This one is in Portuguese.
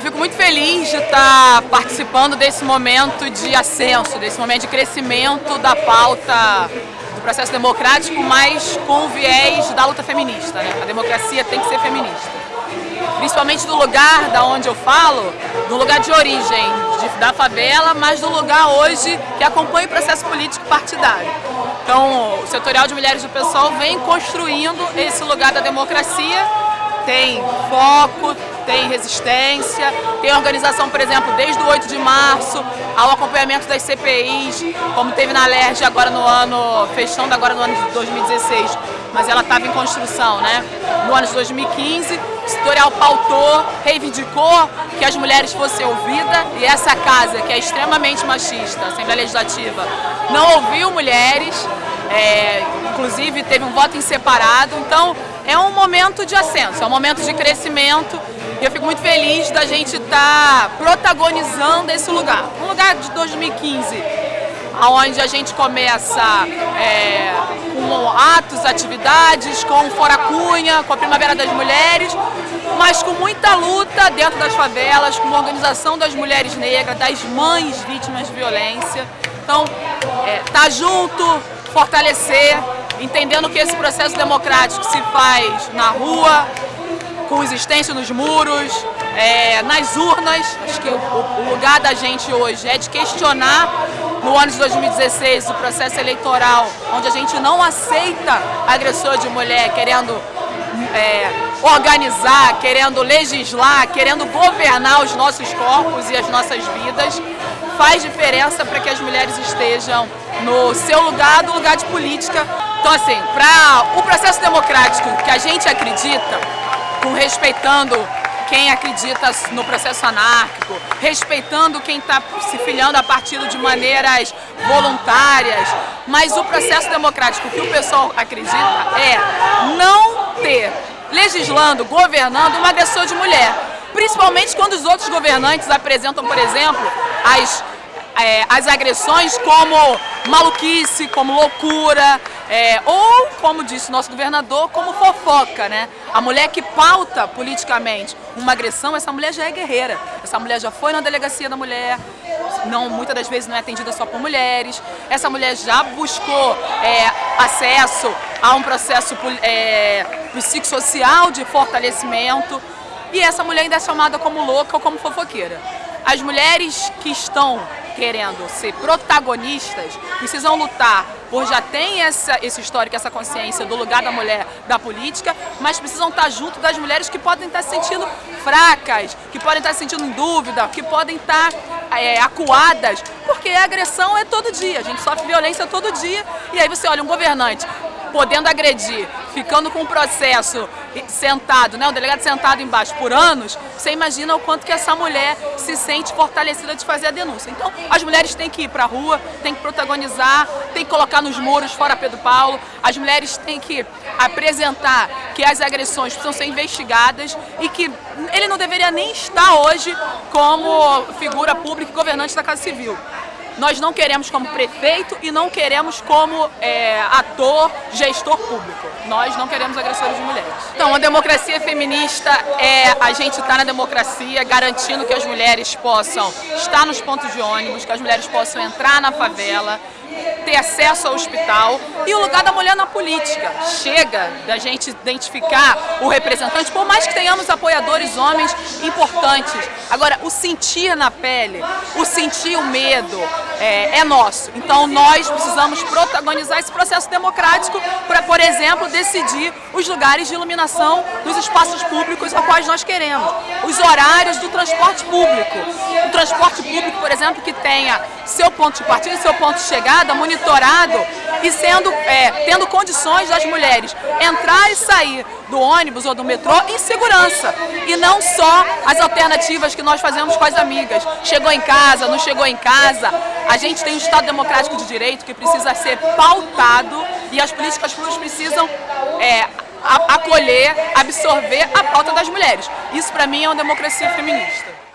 Fico muito feliz de estar participando desse momento de ascenso, desse momento de crescimento da pauta do processo democrático, mas com o viés da luta feminista. Né? A democracia tem que ser feminista. Principalmente do lugar da onde eu falo, do lugar de origem, de, da favela, mas do lugar hoje que acompanha o processo político partidário. Então, o setorial de mulheres do PSOL vem construindo esse lugar da democracia, tem foco, tem resistência, tem organização, por exemplo, desde o 8 de março, ao acompanhamento das CPIs, como teve na LERJ agora no ano, fechando agora no ano de 2016, mas ela estava em construção, né? No ano de 2015, o setorial pautou, reivindicou que as mulheres fossem ouvidas e essa casa, que é extremamente machista, a Assembleia Legislativa, não ouviu mulheres, é, inclusive teve um voto em separado, então é um momento de ascenso, é um momento de crescimento e eu fico muito feliz da gente estar tá protagonizando esse lugar. Um lugar de 2015, onde a gente começa é, com atos, atividades, com Fora Cunha, com a Primavera das Mulheres, mas com muita luta dentro das favelas, com a organização das mulheres negras, das mães vítimas de violência. Então, é, tá junto, fortalecer, entendendo que esse processo democrático se faz na rua, com existência nos muros, é, nas urnas. Acho que o, o, lugar da gente hoje é de questionar no ano de 2016 o processo eleitoral, onde a gente não aceita agressor de mulher querendo é, organizar, querendo legislar, querendo governar os nossos corpos e as nossas vidas, faz diferença para que as mulheres estejam no seu lugar, do lugar de política. Então assim, para o processo democrático que a gente acredita, com respeitando quem acredita no processo anárquico, respeitando quem está se filiando a partido de maneiras voluntárias, mas o processo democrático que o pessoal acredita é não ter, legislando, governando, uma agressor de mulher. Principalmente quando os outros governantes apresentam, por exemplo, as é, as agressões como maluquice, como loucura, é, ou, como disse o nosso governador, como fofoca, né? A mulher que pauta politicamente uma agressão, essa mulher já é guerreira. Essa mulher já foi na delegacia da mulher, não, muitas das vezes não é atendida só por mulheres. Essa mulher já buscou é, acesso a um processo é, psicossocial de fortalecimento. E essa mulher ainda é chamada como louca ou como fofoqueira. As mulheres que estão querendo ser protagonistas precisam lutar por já ter essa, esse histórico, essa consciência do lugar da mulher da política, mas precisam estar junto das mulheres que podem estar se sentindo fracas, que podem estar se sentindo em dúvida, que podem estar é, acuadas, porque a agressão é todo dia, a gente sofre violência todo dia, e aí você olha um governante podendo agredir, ficando com o processo sentado, né, o delegado sentado embaixo por anos, você imagina o quanto que essa mulher se sente fortalecida de fazer a denúncia. Então, as mulheres têm que ir para a rua, têm que protagonizar, têm que colocar nos muros fora Pedro Paulo, as mulheres têm que apresentar que as agressões precisam ser investigadas e que ele não deveria nem estar hoje como figura pública e governante da Casa Civil. Nós não queremos como prefeito e não queremos como é, ator, gestor público. Nós não queremos agressores de mulheres. Então, a democracia feminista é a gente estar tá na democracia garantindo que as mulheres possam estar nos pontos de ônibus, que as mulheres possam entrar na favela, ter acesso ao hospital e o lugar da mulher na política. Chega da gente identificar o representante, por mais que tenhamos apoiadores homens importantes. Agora, o sentir na pele, o sentir o medo é, é nosso. Então nós precisamos protagonizar esse processo democrático para, por exemplo, decidir os lugares de iluminação dos espaços públicos a quais nós queremos. Os horários do transporte público. Transporte público, por exemplo, que tenha seu ponto de partida, seu ponto de chegada monitorado e sendo, é, tendo condições das mulheres entrar e sair do ônibus ou do metrô em segurança. E não só as alternativas que nós fazemos com as amigas. Chegou em casa, não chegou em casa. A gente tem um Estado democrático de direito que precisa ser pautado e as políticas públicas precisam é, acolher, absorver a pauta das mulheres. Isso para mim é uma democracia feminista.